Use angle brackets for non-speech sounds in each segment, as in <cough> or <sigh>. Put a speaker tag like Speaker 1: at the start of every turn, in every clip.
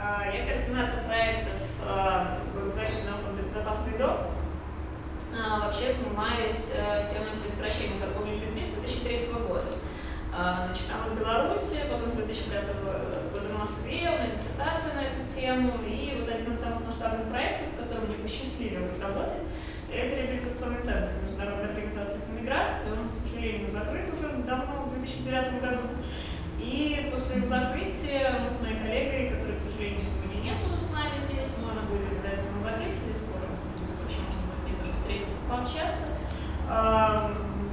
Speaker 1: сделать.
Speaker 2: А, я координатор проектов а, благотворительного фонда «Безопасный дом». А, вообще занимаюсь темой предотвращения торговли людьми с 2003 года. Начинала в Беларуси, потом с 2005 года в Москве, у меня диссертация на эту тему. И вот один из самых масштабных проектов, в котором мне посчастливилось работать, это реабилитационный центр Международной организации по миграции. Он, к сожалению, закрыт уже давно, в 2009 году. И после его закрытия мы с моей коллегой, которой, к сожалению, сегодня нету с нами здесь, но она будет обязательно на закрытии, скоро будет вообще можно с ней тоже встретиться, пообщаться,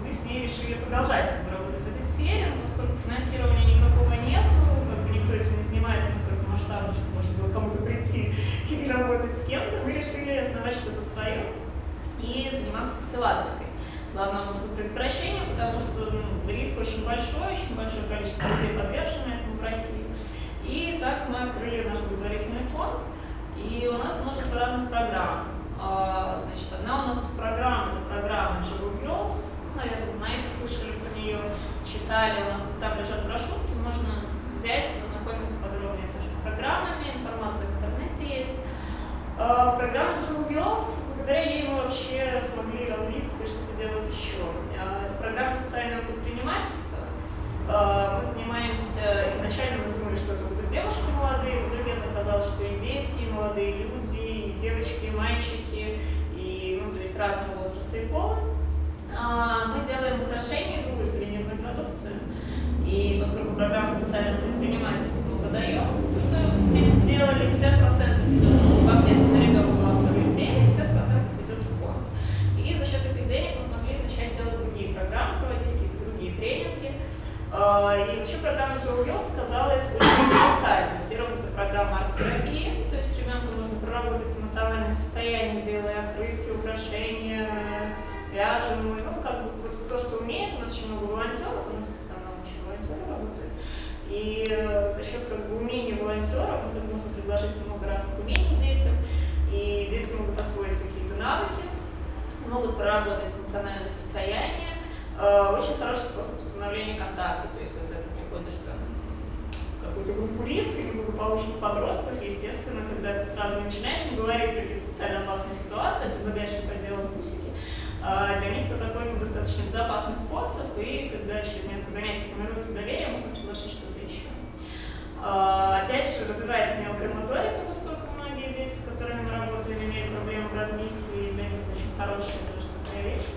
Speaker 2: мы с ней решили продолжать работать в этой сфере, но поскольку финансирования никакого нету, как бы никто этим не занимается настолько масштабно, что можно было кому-то прийти и работать с кем-то, мы решили основать что-то свое и заниматься профилактикой главным образом предотвращения, потому что ну, риск очень большой, очень большое количество людей подвержено этому в России. И так мы открыли наш благотворительный фонд, и у нас множество разных программ. А, значит, одна у нас из программ, это программа Jewel Girls, наверное, знаете, слышали про нее, читали, у нас вот там лежат брошюрки, можно взять, ознакомиться подробнее тоже с программами, информация в интернете есть. А, программа Jewel Girls, благодаря ей мы вообще смогли развиться и что делать еще? А, это программа социального предпринимательства. А, мы занимаемся, изначально мы думали, что это будут девушки молодые, в итоге это оказалось, что и дети, и молодые люди, и девочки, и мальчики, и, ну, то есть разного возраста и пола. Мы делаем украшения другую сувенирную продукцию. И поскольку программа социального предпринимательства мы продаем, то что дети сделали, 50% идет непосредственно ребенку автору изделия, 50% идет в фонд. И за счет этих денег мы тренинги. А, и вообще программа Joe Wheels оказалась очень универсальной. Во-первых, это программа арт-терапии, то есть ребенку нужно проработать эмоциональное состояние, делая открытки, украшения, вяжем. Ну, как бы вот кто что умеет, у нас очень много волонтеров, у нас основном очень волонтеры работают. И э, за счет как бы, умений волонтеров мы ну, можно предложить много разных умений детям, и дети могут освоить какие-то навыки, могут проработать эмоциональное состояние, Э, очень хороший способ установления контакта, то есть когда ты приходишь там какую-то группу риска или благополучных подростков, естественно, когда ты сразу начинаешь им говорить какие-то социально опасные ситуации, предлагаешь им поделать бусики, э, для них это такой ну, достаточно безопасный способ, и когда через несколько занятий формируется доверие, можно предложить что-то еще. Э, опять же, развивается мелкая моторика, поскольку многие дети, с которыми мы работаем, имеют проблемы в развитии, и для них это очень хорошая тоже такая вещь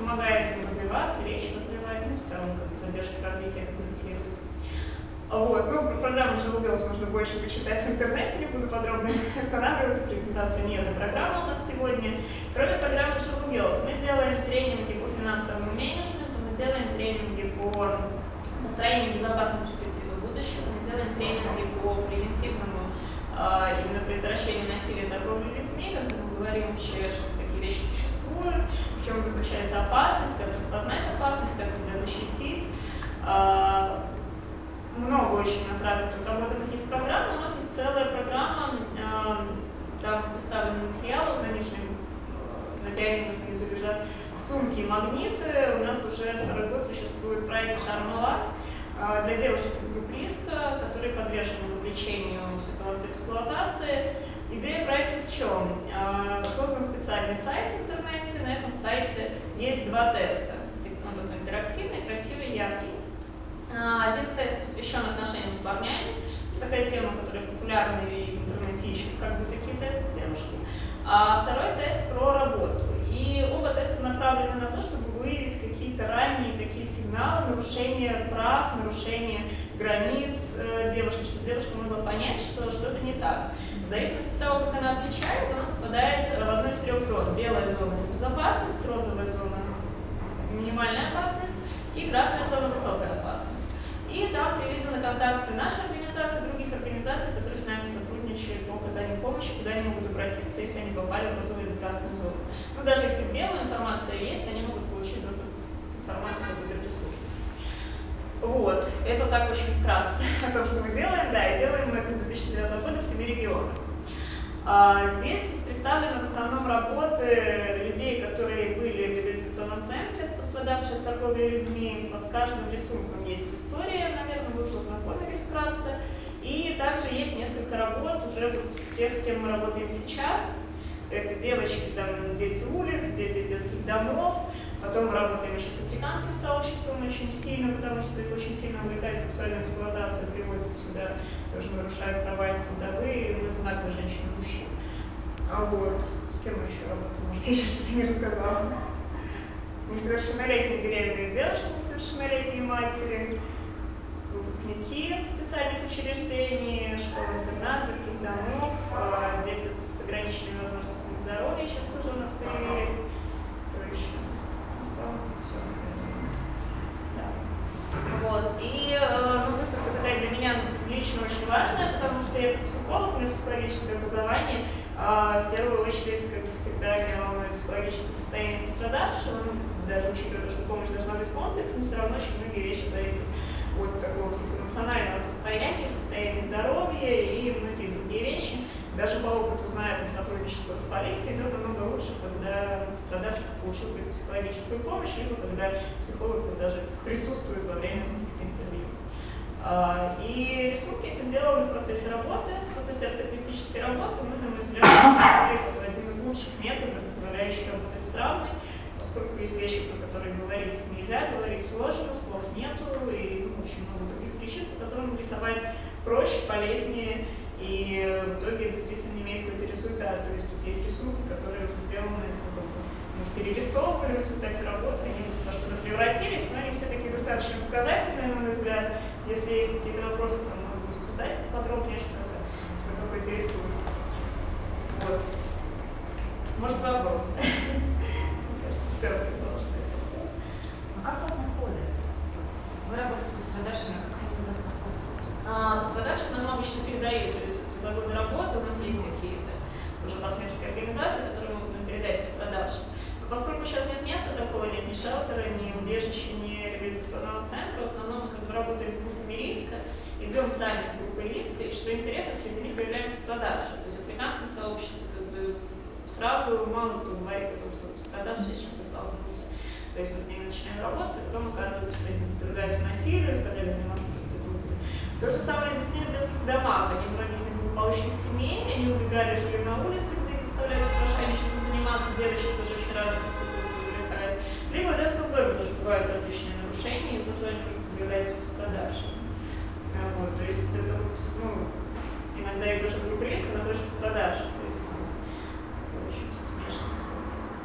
Speaker 2: помогает им развиваться, речь развивать, ну, в целом, как бы, задержки развития компенсирует. Вот. Ну, про программу Живу можно больше почитать в интернете, не буду подробно <laughs> останавливаться, презентация не эта программа у нас сегодня. Кроме программы Живу мы делаем тренинги по финансовому менеджменту, мы делаем тренинги по построению безопасной перспективы будущего, мы делаем тренинги по превентивному э, именно предотвращению насилия и торговли людьми, когда мы говорим вообще, что такие вещи существуют, в чем заключается опасность, как распознать опасность, как себя защитить. А, много очень у нас разных разработанных есть программ, у нас есть целая программа, а, там поставлены материалы, конечно, на пианино снизу лежат сумки и магниты. У нас уже второй год существует проект «Шармала», для девушек из группы риска, которые подвержены вовлечению ситуации эксплуатации. Идея проекта в чем? А, создан специальный сайт в интернете, на этом сайте есть два теста. Он такой интерактивный, красивый, яркий. А, один тест посвящен отношениям с парнями. Такая тема, которая популярна и в интернете ищут как бы такие тесты девушки. А второй тест про работу. И оба теста направлены на то, чтобы выявить какие-то ранние такие сигналы нарушения прав, нарушения границ э, девушки, чтобы девушка могла понять, что что-то не так. В зависимости от того, как она отвечает, она попадает в одну из трех зон. Белая зона – безопасность, розовая зона – минимальная опасность и красная зона – высокая опасность. И там приведены контакты нашей организации, других организаций, которые с нами сотрудничают по оказанию помощи, куда они могут обратиться, если они попали в розовую или красную зону. Но даже если белая информация есть, они могут получить доступ к информации по ресурс. Вот, это так очень вкратце <laughs> о том, что мы делаем. Да, и делаем мы это с 2009 года в семи регионах. А, здесь представлены в основном работы людей, которые были в реабилитационном центре, пострадавшие от торговли людьми. Под каждым рисунком есть история, наверное, вы уже знакомились вкратце. И также есть несколько работ уже вот тех, с кем мы работаем сейчас. Это девочки, там, дети улиц, дети детских домов. Потом мы работаем еще с африканским сообществом очень сильно, потому что их очень сильно увлекает сексуальную эксплуатацию, привозят сюда, тоже нарушают права их трудовые, ну, одинаковые женщины и мужчин. А вот, с кем мы еще работаем? Может, я еще что-то не рассказала? Несовершеннолетние беременные девушки, несовершеннолетние матери, выпускники специальных учреждений, школ-интернат, детских домов, а, дети с ограниченными возможностями здоровья сейчас тоже у нас появились. Кто еще? В целом все. Да. Вот. И э, ну, выставка такая для меня лично очень важная, потому что я психолог, у меня психологическое образование, а в первую очередь, как всегда, меня волнует психологическое состояние пострадавшего, ну, даже учитывая то, что помощь должна быть комплексной, все равно очень многие вещи зависят от такого психоэмоционального состояния, состояния здоровья и многие другие вещи. Даже по опыту, зная там, сотрудничество с полицией, идет намного лучше, когда пострадавший получил какую-то психологическую помощь, либо когда психолог даже присутствует во время каких-то интервью. А, и рисунки эти сделаны в процессе работы, в процессе артаквистической работы. Мы, на мой взгляд, <coughs> один из лучших методов, позволяющих работать с травмой, поскольку есть вещи, про которые говорить нельзя, говорить сложно, слов нету, и ну, очень много других причин, по которым рисовать проще, полезнее, и в итоге действительно имеет какой-то результат. То есть тут есть рисунки, которые уже сделаны, мы перерисовывали в результате работы, они во что-то превратились, но они все такие достаточно показательные, на мой взгляд. Если есть какие-то вопросы, то могу сказать подробнее, что это, что какой-то рисунок. Вот. Может, вопрос? <laughs> все рассказала, что я хотела.
Speaker 1: А как вас находят? Вы работаете с пострадавшими, а как они вас находят?
Speaker 2: А, пострадавших нам обычно передают, то есть за годы работы у нас есть какие-то уже партнерские организации, которые могут нам передать пострадавшим. Но поскольку сейчас нет места такого, нет ни шелтера, ни убежища, ни реабилитационного центра, в основном мы как бы работаем с группами риска, идем сами в группы риска, и что интересно, среди них выявляем пострадавших. То есть в африканском сообществе как бы сразу мало кто говорит о том, что пострадавший с чем-то столкнулся. То есть мы с ними начинаем работать, и потом оказывается, что они подвергаются насилию, стали заниматься проституцией. То же самое здесь нет в детских домах. Они многие из них благополучных семей, они убегали, жили на улице, где их заставляли мошенничеством заниматься, девочек тоже очень рано проституцию увлекают. Либо в детском доме тоже бывают различные нарушения, и тоже они уже являются пострадавшими. Вот, то есть это ну, иногда идешь от группы риска, находишь пострадавших. То есть, ну, очень все смешано, все вместе.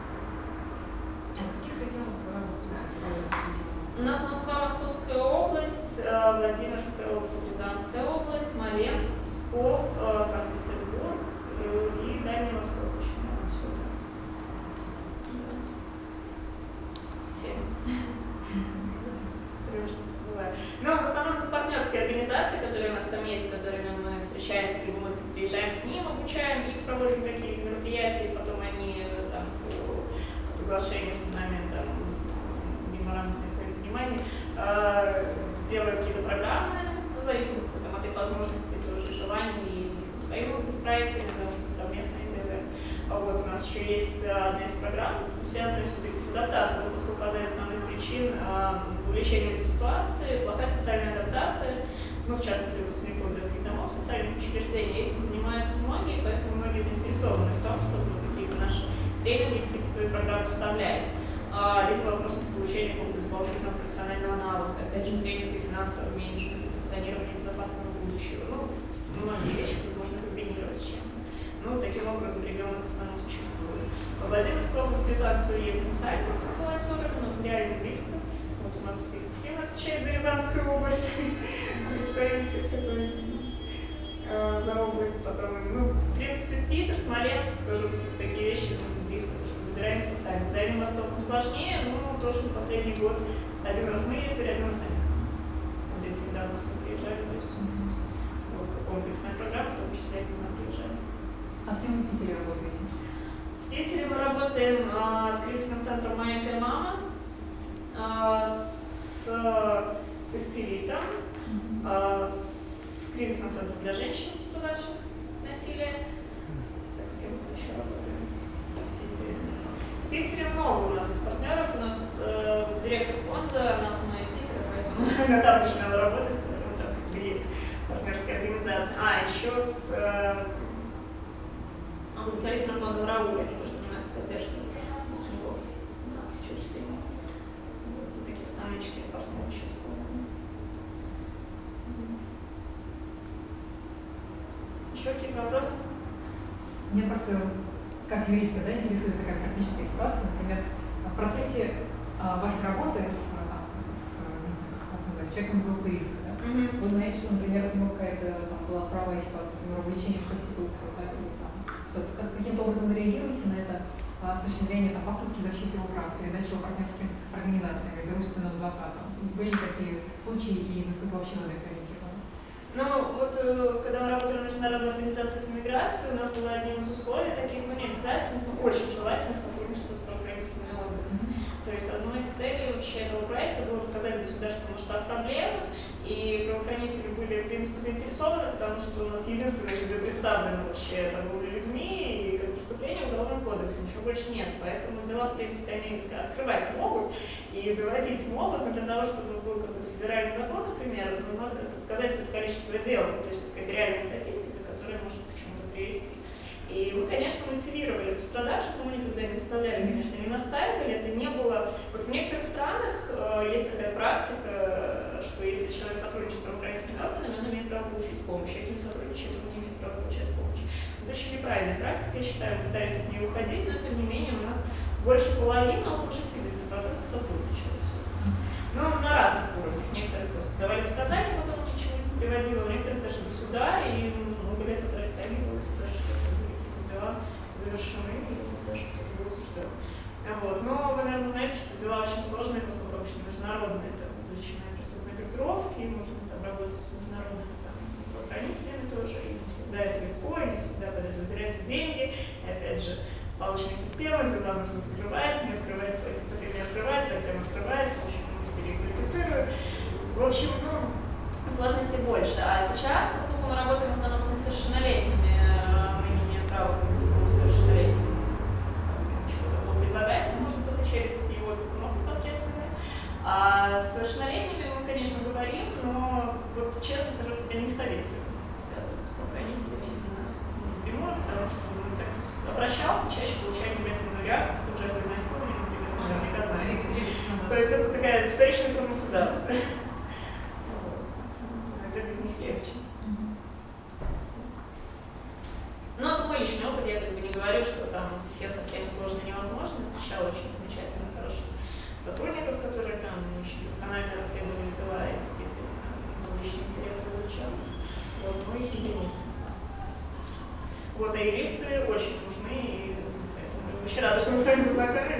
Speaker 2: У нас Москва, Московская область, э, Владимирская область, Рязанская область, Смоленск, Псков, э, Санкт-Петербург э, и Дальний Восток. Серьезно, не забываю. Но в основном это партнерские организации, которые у нас там есть, с которыми мы встречаемся, либо мы приезжаем к ним, обучаем их, проводим какие-то мероприятия, и потом они там, по соглашению с нами там, меморандум внимание, э, делают какие-то программы, ну, в зависимости там, от их возможностей, тоже желаний, и своими проектами, потому что совместные делаем. А вот у нас еще есть одна из программ, связанная все-таки с адаптацией, поскольку одна из основных причин э, увлечения этой ситуации, плохая социальная адаптация, ну, в частности, выпускников детских домов, специальных учреждений. Этим занимаются многие, поэтому многие заинтересованы в том, чтобы какие-то наши тренинги, какие-то свои программы вставлять. А, либо возможность получения какого-то дополнительного профессионального навыка, опять же, тренинга финансового менеджмента, планирования безопасного будущего. Ну, многие вещи, можно комбинировать с чем-то. Ну, таким образом регионы в основном существуют. Во Владимирской области Рязанскую ездим сами по Солонцовым, но это реально близко. Вот у нас Екатерина отвечает за Рязанскую область, <laughs> представитель такой э, за область. Потом, ну, в принципе, Питер, Смоленск, тоже такие вещи близко, то, что выбираемся сами. С Дальним Востоком сложнее, но тоже за последний год один раз мы ездили, один раз они. Вот здесь недавно все приезжали, то есть вот комплексная программа, в том числе они к нам приезжали.
Speaker 1: А с кем вы в Питере работаете?
Speaker 2: В Питере мы работаем а, с кризисным центром «Маленькая мама», а, с, с истеритом, а, с кризисным центром для женщин, пострадавших насилия. Так, с кем мы еще работаем Питере? В Питере много у нас партнеров, у нас э, директор фонда, она сама из Питера, поэтому <laughs> она там начинала работать, поэтому там как бы есть партнерские некоммерческой организации. А, еще с э, благотворительным фондом Рауль, они тоже занимаются поддержкой выпускников детских учреждений. Вот такие основные четыре партнера вспомню. Еще какие-то вопросы?
Speaker 3: Мне просто, как юриста, да, интересует такая практическая ситуация. Например, в процессе а, вашей работы с, а, с, не знаю, как это называется, человеком с группой риска, да, вы знаете, что, например, у него какая-то там была правая ситуация, например, увлечение в проституцию, да, или там что-то. Как, каким-то образом вы реагируете на это а, с точки зрения там, попытки защиты его прав, передачи его партнерским организациям, дружественным адвокатам? Были такие случаи и насколько вообще надо их
Speaker 2: Ну, вот э, когда мы работали в Международной организации по миграции, у нас было одним из условий таких, ну, не обязательных, но очень желательных сотрудничество с правоохранительными органами. То есть одной из целей вообще этого проекта было показать государству масштаб проблемы, и правоохранители были, в принципе, заинтересованы, потому что у нас единственные люди представлены вообще торговлей людьми, в Уголовном кодексе, ничего больше нет. Поэтому дела, в принципе, они открывать могут и заводить могут, но для того, чтобы был какой-то федеральный закон, например, ну, надо показать какое-то количество дел, то есть какая-то реальная статистика, которая может к чему-то привести. И мы, конечно, мотивировали пострадавших, мы никогда не заставляли, конечно, не настаивали, это не было... Вот в некоторых странах э, есть такая практика, что если человек сотрудничает с правоохранительными органами, он имеет право получить помощь, если не сотрудничает, он не имеет права получать помощь. Это очень неправильная практика, я считаю, мы пытались от нее уходить, но тем не менее у нас больше половины, около 60% сотрудничают. Ну, на разных уровнях. Некоторые просто давали показания, потом ничего не приводило, у некоторых даже до суда, и много лет это растягивалось, даже что-то дела завершены, и даже кто-то осужден. Вот. Но вы, наверное, знаете, что дела очень сложные, поскольку обычно международные, это увлеченные преступные группировки, можно там работать с международными там, правоохранителями тоже, и не всегда это легко, и не всегда под это теряются деньги, и опять же, палочная система, дела нужно закрывать, не открывать, этим статьям не открывать, статьям открывать, в общем, переквалифицирую. В общем, ну, сложностей больше. А сейчас, поскольку мы работаем в основном с несовершеннолетними, мы не имеем права как бы своему совершеннолетнему чего-то такого предлагать, мы можем только через его опекунов непосредственно. А с совершеннолетними мы, конечно, говорим, но вот честно скажу, тебе не советую связываться с правоохранителями именно напрямую, потому что ну, те, кто обращался, чаще получают негативную реакцию, тут жертвы изнасилования, например, наверняка знаете. То есть это такая вторичная травматизация. Это без них легче. Но это мой личный опыт, я как бы не говорю, что там все совсем сложно невозможно. Встречала очень замечательных, хороших сотрудников, которые там очень досконально расследовали дела и действительно был личный интерес и вовлеченность. Вот, но их единицы. Вот, а юристы очень нужны, и поэтому я вообще рада, что мы с вами познакомились.